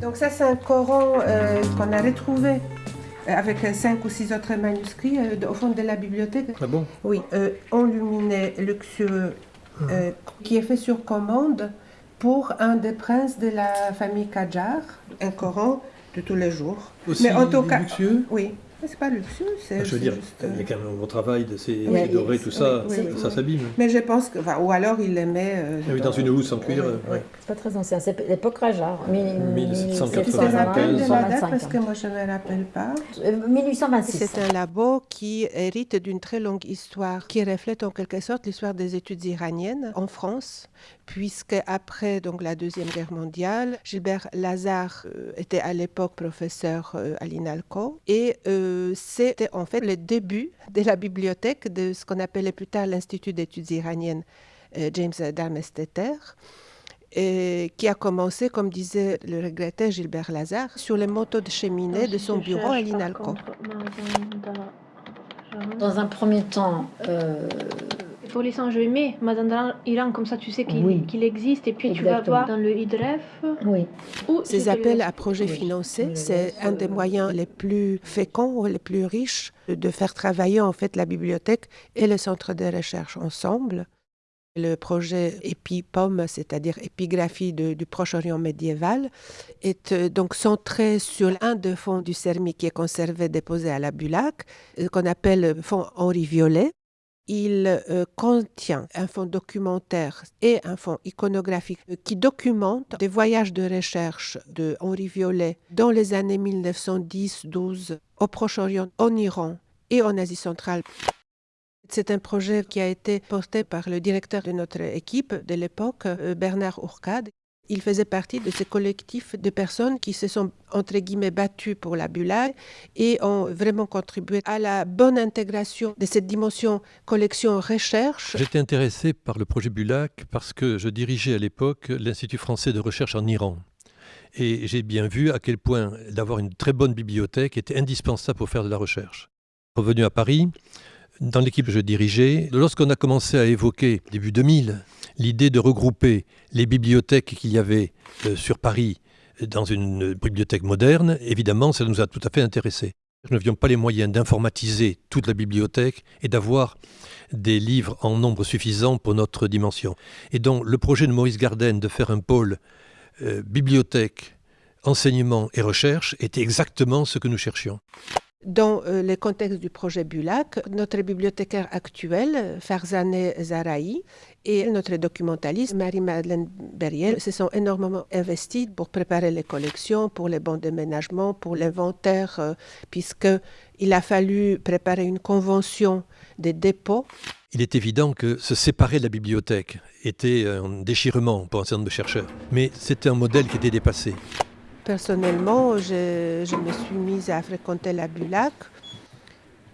Donc ça, c'est un Coran euh, qu'on a retrouvé euh, avec cinq ou six autres manuscrits euh, au fond de la bibliothèque. Ah bon? Oui, euh, enluminé, luxueux, euh, qui est fait sur commande pour un des princes de la famille Qajar, un Coran de tous les jours. Aussi Mais en tout cas- luxueux? Oui, c'est pas luxueux, c'est Ah, Je veux c'est dire, juste, euh, il y a quand même un gros travail de ces Oui, dorés, oui, tout ça, oui, oui, ça oui. s'abîme. Mais je pense que, enfin, ou alors il les met euh, Ah oui, dans une housse en cuir, Oui, euh, oui. ouais. C'est pas très ancien, c'est l'époque Rajar. Tu te 1795. rappelles de la date 1825, parce que moi je ne me rappelle pas. Euh, 1826. C'est un labo qui hérite d'une très longue histoire, qui reflète en quelque sorte l'histoire des études iraniennes en France, puisque après donc la deuxième guerre mondiale, Gilbert Lazare euh, était à l'époque professeur euh, à l'INALCO et euh, c'était en fait le début de la bibliothèque de ce qu'on appelait plus tard l'Institut d'études iraniennes euh, James Darmesteter. et qui a commencé, comme disait le regretté Gilbert Lazare, sur les motos de cheminée de son bureau à l'INALCO. Dans un premier temps, euh, faut laisser enjeumer Mazandaran Iran, comme ça tu sais qu'il Oui. existe, et puis tu vas voir dans le IDREF. oui. Ou Ces appels à projets Oui, financés, c'est un des moyens les plus féconds, les plus riches de faire travailler en fait la bibliothèque et le centre de recherche ensemble. Le projet EpiPOM, c'est-à-dire épigraphie de- du Proche-Orient médiéval, est euh, donc centré sur un des fonds du CERMI qui est conservé, déposé à la Bulac, euh, qu'on appelle le fonds Henri Violet. Il euh, contient un fonds documentaire et un fonds iconographique euh, qui documente des voyages de recherche de Henri Violet dans les années 1910-12 au Proche-Orient, en Iran et en Asie centrale. C'est un projet qui a été porté par le directeur de notre équipe de l'époque, euh, Bernard Ourcade. Il faisait partie de ce collectif de personnes qui se sont, entre guillemets, battues pour la Bulac et ont vraiment contribué à la bonne intégration de cette dimension collection-recherche. J'étais intéressé par le projet Bulac parce que je dirigeais à l'époque l'Institut français de recherche en Iran. Et j'ai bien vu à quel point d'avoir une très bonne bibliothèque était indispensable pour faire de la recherche. Revenu à Paris, dans l'équipe que je dirigeais, lorsqu'on a commencé à évoquer, début 2000, l'idée de regrouper les bibliothèques qu'il y avait euh, sur Paris dans une bibliothèque moderne, évidemment, ça nous a tout à fait intéressés. Nous n'avions pas les moyens d'informatiser toute la bibliothèque et d'avoir des livres en nombre suffisant pour notre dimension. Et donc le projet de Maurice Garden de faire un pôle euh, bibliothèque, enseignement et recherche était exactement ce que nous cherchions. Dans euh, le contexte du projet Bulac, notre bibliothécaire actuelle, Farzaneh Zaraï, et notre documentaliste, Marie-Madeleine Berriel, se sont énormément investis pour préparer les collections, pour les bons déménagements, pour l'inventaire, euh, puisqu'il a fallu préparer une convention des dépôts. Il est évident que se séparer de la bibliothèque était un déchirement pour un certain nombre de chercheurs, mais c'était un modèle qui était dépassé. Personnellement, je, me suis mise à fréquenter la Bulac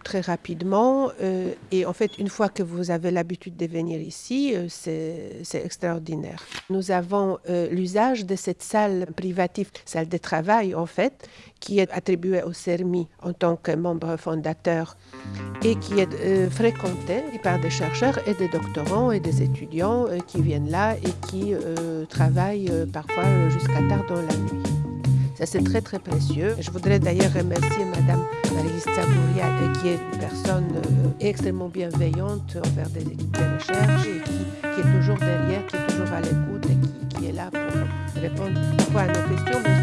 très rapidement. euh, et en fait, une fois que vous avez l'habitude de venir ici, euh, c'est extraordinaire. Nous avons euh, l'usage de cette salle privative, salle de travail en fait, qui est attribuée au CERMI en tant que membre fondateur et qui est fréquentée par des chercheurs et des doctorants et des étudiants qui viennent là et qui travaillent parfois jusqu'à tard dans la nuit. Ça, c'est très, très précieux. Je voudrais d'ailleurs remercier Madame Marista Gouria, euh, qui est une personne euh, extrêmement bienveillante envers des équipes de recherche et qui, est toujours derrière, qui est toujours à l'écoute et qui, est là pour répondre à nos questions,